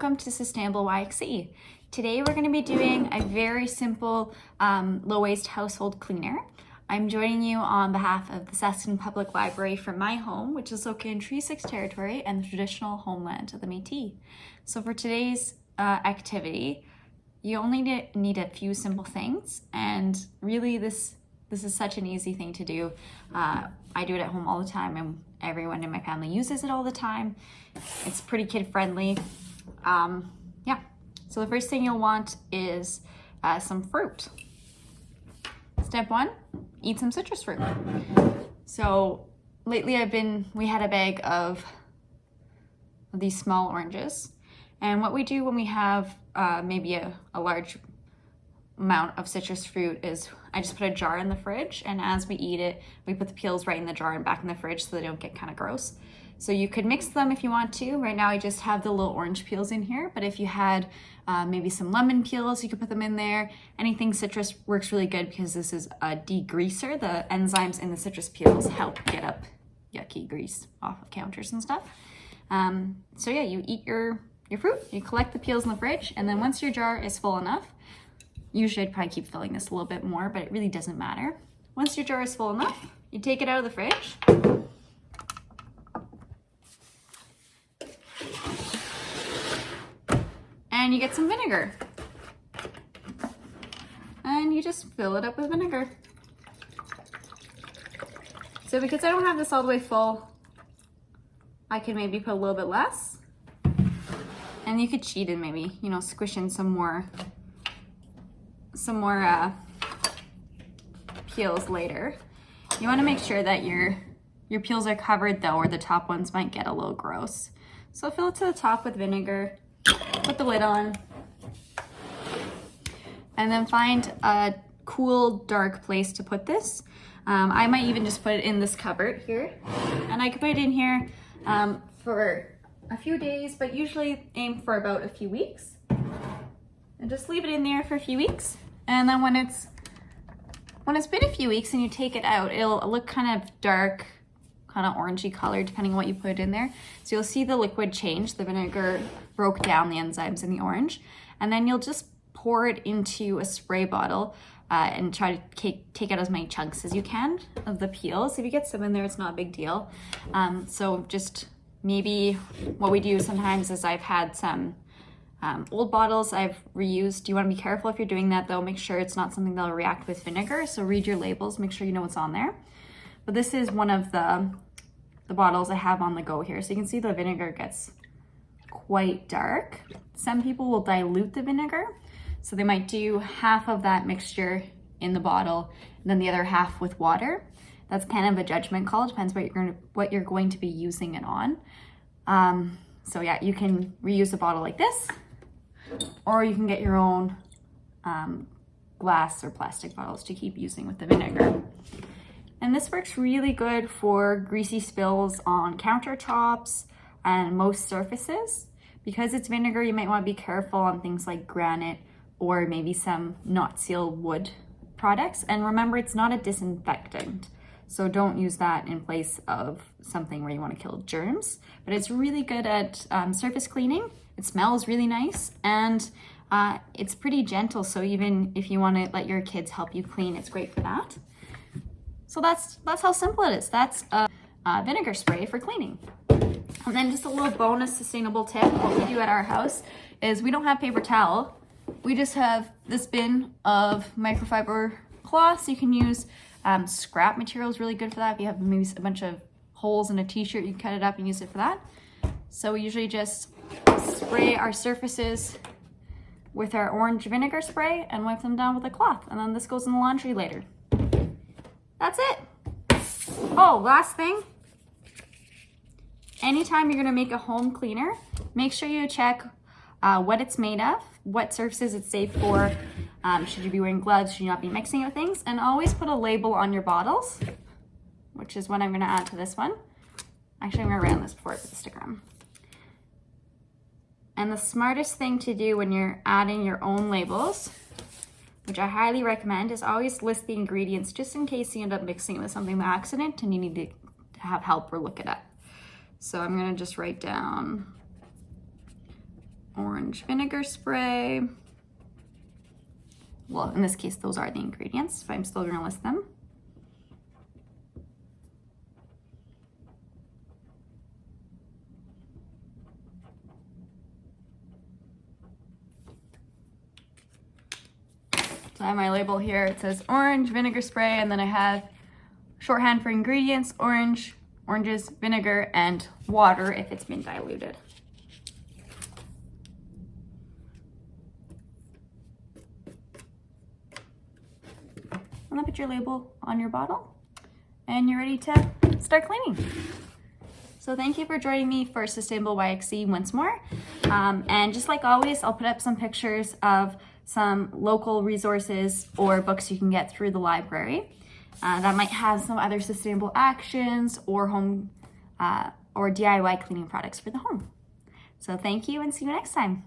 welcome to Sustainable YXE. Today we're going to be doing a very simple um, low waste household cleaner. I'm joining you on behalf of the Saskatoon Public Library from my home, which is located in Treaty 6 territory and the traditional homeland of the Métis. So for today's uh, activity, you only need a few simple things and really this this is such an easy thing to do. Uh, I do it at home all the time and everyone in my family uses it all the time. It's pretty kid friendly. Um, yeah, so the first thing you'll want is uh, some fruit. Step one, eat some citrus fruit. So lately I've been, we had a bag of these small oranges. And what we do when we have uh, maybe a, a large amount of citrus fruit is I just put a jar in the fridge and as we eat it, we put the peels right in the jar and back in the fridge so they don't get kind of gross. So you could mix them if you want to. Right now I just have the little orange peels in here, but if you had uh, maybe some lemon peels, you could put them in there. Anything citrus works really good because this is a degreaser. The enzymes in the citrus peels help get up yucky grease off of counters and stuff. Um, so yeah, you eat your, your fruit, you collect the peels in the fridge, and then once your jar is full enough, Usually I'd probably keep filling this a little bit more, but it really doesn't matter. Once your jar is full enough, you take it out of the fridge. And you get some vinegar. And you just fill it up with vinegar. So because I don't have this all the way full, I can maybe put a little bit less. And you could cheat and maybe, you know, squish in some more some more uh, peels later. You wanna make sure that your, your peels are covered though, or the top ones might get a little gross. So fill it to the top with vinegar, put the lid on, and then find a cool, dark place to put this. Um, I might even just put it in this cupboard here. And I could put it in here um, for a few days, but usually aim for about a few weeks. And just leave it in there for a few weeks. And then when it's when it's been a few weeks and you take it out, it'll look kind of dark, kind of orangey color, depending on what you put in there. So you'll see the liquid change. The vinegar broke down the enzymes in the orange. And then you'll just pour it into a spray bottle uh, and try to take, take out as many chunks as you can of the peels. If you get some in there, it's not a big deal. Um, so just maybe what we do sometimes is I've had some um, old bottles I've reused. You want to be careful if you're doing that though. Make sure it's not something that'll react with vinegar. So read your labels, make sure you know what's on there. But this is one of the, the bottles I have on the go here. So you can see the vinegar gets quite dark. Some people will dilute the vinegar. So they might do half of that mixture in the bottle and then the other half with water. That's kind of a judgment call. Depends what you're going to, what you're going to be using it on. Um, so yeah, you can reuse a bottle like this or you can get your own um, glass or plastic bottles to keep using with the vinegar. And this works really good for greasy spills on countertops and most surfaces. Because it's vinegar, you might want to be careful on things like granite or maybe some not sealed wood products. And remember, it's not a disinfectant. So don't use that in place of something where you want to kill germs. But it's really good at um, surface cleaning it smells really nice and uh, it's pretty gentle. So even if you want to let your kids help you clean, it's great for that. So that's, that's how simple it is. That's a, a vinegar spray for cleaning. And then just a little bonus sustainable tip, what we do at our house is we don't have paper towel. We just have this bin of microfiber cloths. You can use um, scrap material is really good for that. If you have maybe a bunch of holes in a t-shirt, you can cut it up and use it for that. So we usually just spray our surfaces with our orange vinegar spray and wipe them down with a cloth. And then this goes in the laundry later. That's it. Oh, last thing. Anytime you're gonna make a home cleaner, make sure you check uh, what it's made of, what surfaces it's safe for, um, should you be wearing gloves, should you not be mixing with things, and always put a label on your bottles, which is what I'm gonna add to this one. Actually, I'm gonna round this before I put the sticker on. And the smartest thing to do when you're adding your own labels, which I highly recommend, is always list the ingredients just in case you end up mixing it with something by accident and you need to have help or look it up. So I'm gonna just write down orange vinegar spray. Well, in this case, those are the ingredients, but I'm still gonna list them. So I have my label here. It says orange vinegar spray, and then I have shorthand for ingredients, orange, oranges, vinegar, and water if it's been diluted. And then put your label on your bottle, and you're ready to start cleaning. So thank you for joining me for Sustainable YXE once more. Um, and just like always, I'll put up some pictures of some local resources or books you can get through the library uh, that might have some other sustainable actions or home uh, or DIY cleaning products for the home. So thank you and see you next time.